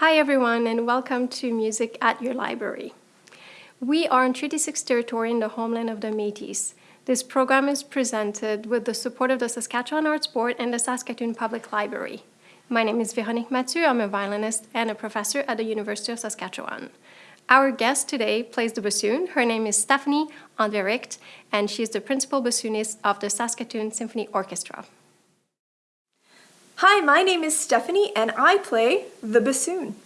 Hi everyone and welcome to Music at Your Library. We are in Treaty 6 territory in the homeland of the Métis. This program is presented with the support of the Saskatchewan Arts Board and the Saskatoon Public Library. My name is Véronique Mathieu, I'm a violinist and a professor at the University of Saskatchewan. Our guest today plays the bassoon. Her name is Stephanie André and she is the principal bassoonist of the Saskatoon Symphony Orchestra. Hi, my name is Stephanie and I play the bassoon.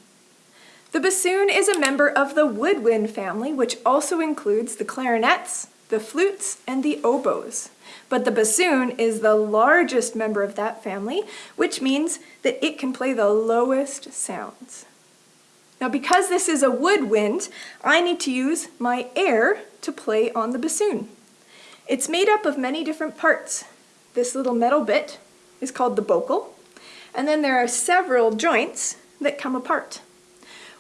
The bassoon is a member of the woodwind family, which also includes the clarinets, the flutes, and the oboes. But the bassoon is the largest member of that family, which means that it can play the lowest sounds. Now because this is a woodwind, I need to use my air to play on the bassoon. It's made up of many different parts. This little metal bit is called the bocal, and then there are several joints that come apart.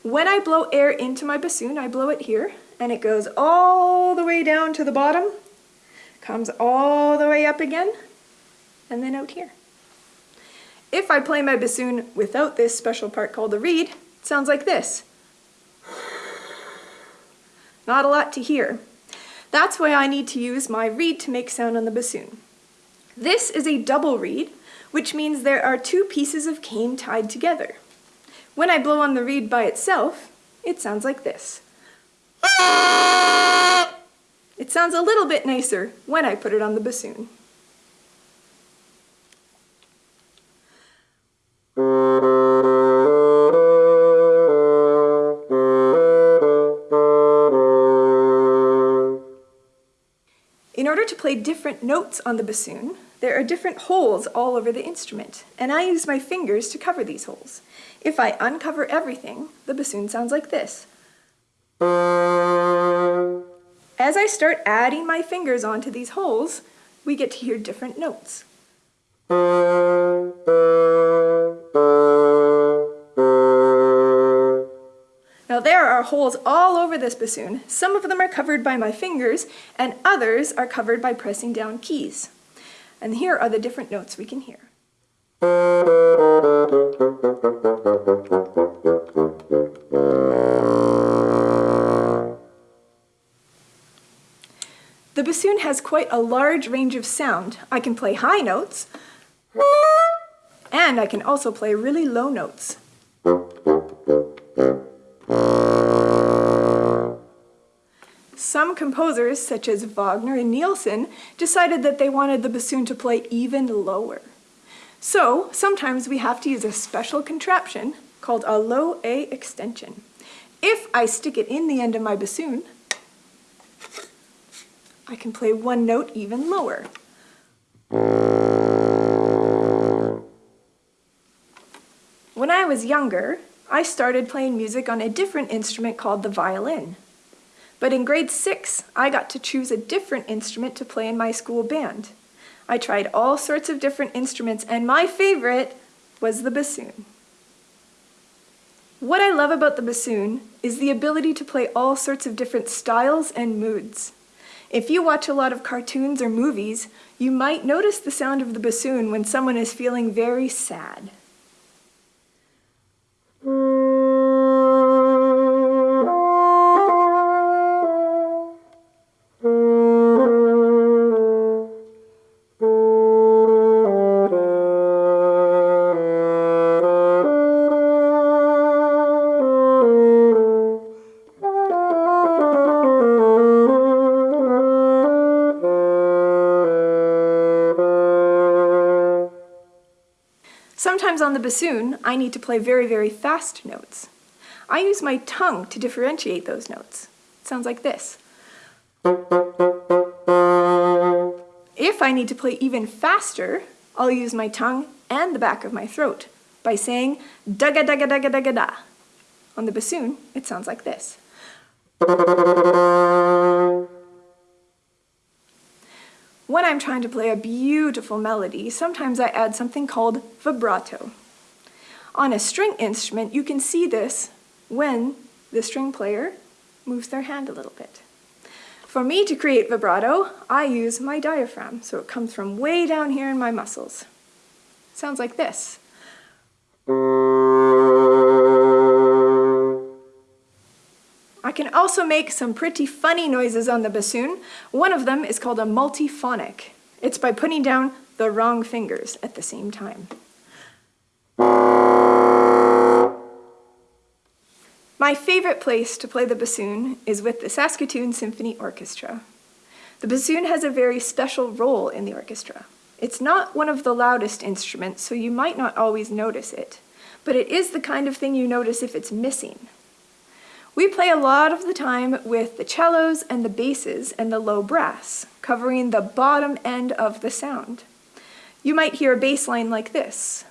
When I blow air into my bassoon, I blow it here, and it goes all the way down to the bottom, comes all the way up again, and then out here. If I play my bassoon without this special part called the reed, it sounds like this. Not a lot to hear. That's why I need to use my reed to make sound on the bassoon. This is a double reed, which means there are two pieces of cane tied together. When I blow on the reed by itself, it sounds like this. It sounds a little bit nicer when I put it on the bassoon. In order to play different notes on the bassoon, there are different holes all over the instrument, and I use my fingers to cover these holes. If I uncover everything, the bassoon sounds like this. As I start adding my fingers onto these holes, we get to hear different notes. Now there are holes all over this bassoon. Some of them are covered by my fingers, and others are covered by pressing down keys. And here are the different notes we can hear. The bassoon has quite a large range of sound. I can play high notes, and I can also play really low notes. Composers, such as Wagner and Nielsen, decided that they wanted the bassoon to play even lower. So sometimes we have to use a special contraption called a low A extension. If I stick it in the end of my bassoon, I can play one note even lower. When I was younger, I started playing music on a different instrument called the violin. But in grade six, I got to choose a different instrument to play in my school band. I tried all sorts of different instruments, and my favorite was the bassoon. What I love about the bassoon is the ability to play all sorts of different styles and moods. If you watch a lot of cartoons or movies, you might notice the sound of the bassoon when someone is feeling very sad. Sometimes on the bassoon, I need to play very, very fast notes. I use my tongue to differentiate those notes. It sounds like this. If I need to play even faster, I'll use my tongue and the back of my throat by saying dugga dugga dugga dugga da. On the bassoon, it sounds like this. When I'm trying to play a beautiful melody, sometimes I add something called vibrato. On a string instrument, you can see this when the string player moves their hand a little bit. For me to create vibrato, I use my diaphragm, so it comes from way down here in my muscles. Sounds like this. Also make some pretty funny noises on the bassoon. One of them is called a multiphonic. It's by putting down the wrong fingers at the same time. My favorite place to play the bassoon is with the Saskatoon Symphony Orchestra. The bassoon has a very special role in the orchestra. It's not one of the loudest instruments, so you might not always notice it, but it is the kind of thing you notice if it's missing. We play a lot of the time with the cellos and the basses and the low brass, covering the bottom end of the sound. You might hear a bass line like this.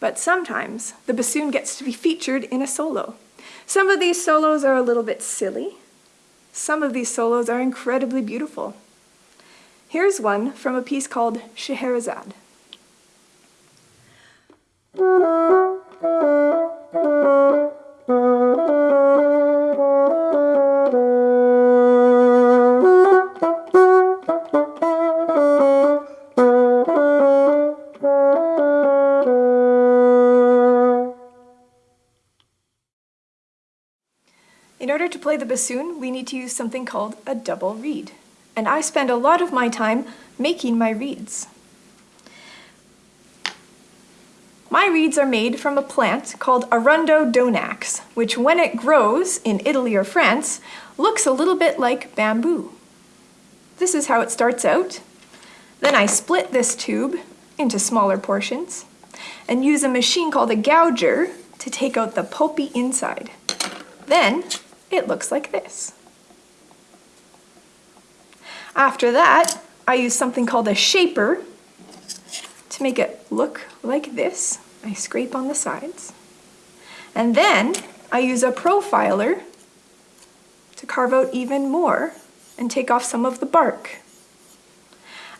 But sometimes the bassoon gets to be featured in a solo. Some of these solos are a little bit silly. Some of these solos are incredibly beautiful. Here's one from a piece called Scheherazade. In order to play the bassoon, we need to use something called a double reed. And I spend a lot of my time making my reeds. My reeds are made from a plant called Arundo donax, which when it grows in Italy or France, looks a little bit like bamboo. This is how it starts out. Then I split this tube into smaller portions and use a machine called a gouger to take out the pulpy inside. Then it looks like this. After that, I use something called a shaper to make it look like this. I scrape on the sides. And then I use a profiler to carve out even more and take off some of the bark.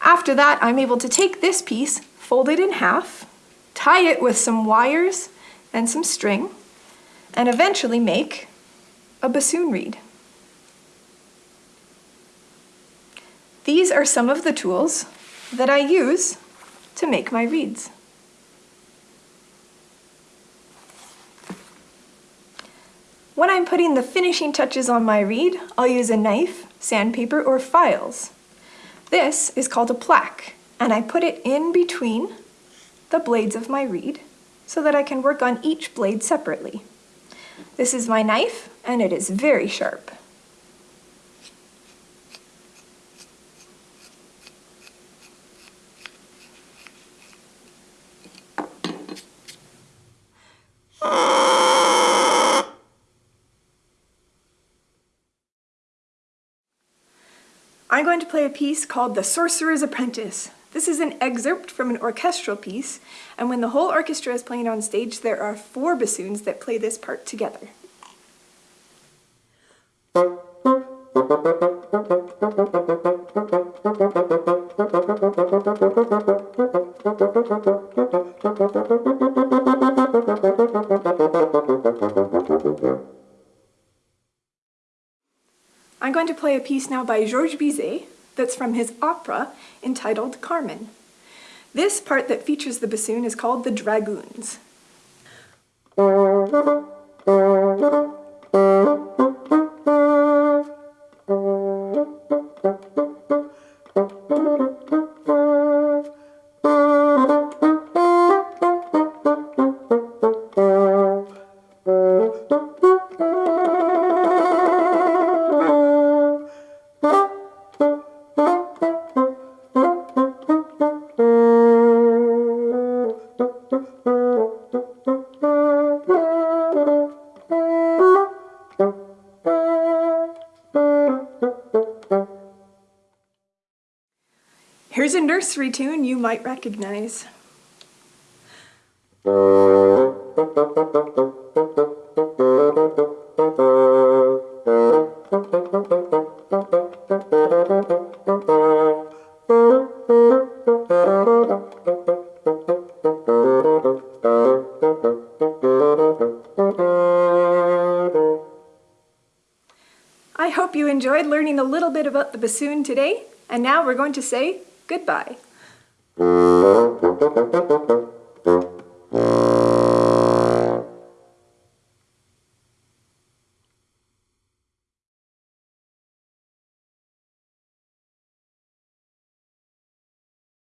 After that, I'm able to take this piece, fold it in half, tie it with some wires and some string, and eventually make a bassoon reed. These are some of the tools that I use to make my reeds. When I'm putting the finishing touches on my reed, I'll use a knife, sandpaper, or files. This is called a plaque, and I put it in between the blades of my reed so that I can work on each blade separately. This is my knife, and it is very sharp. I'm going to play a piece called The Sorcerer's Apprentice. This is an excerpt from an orchestral piece, and when the whole orchestra is playing on stage, there are four bassoons that play this part together. I'm going to play a piece now by Georges Bizet that's from his opera entitled Carmen. This part that features the bassoon is called the Dragoons. Here's a nursery tune you might recognize. hope you enjoyed learning a little bit about the bassoon today, and now we're going to say goodbye.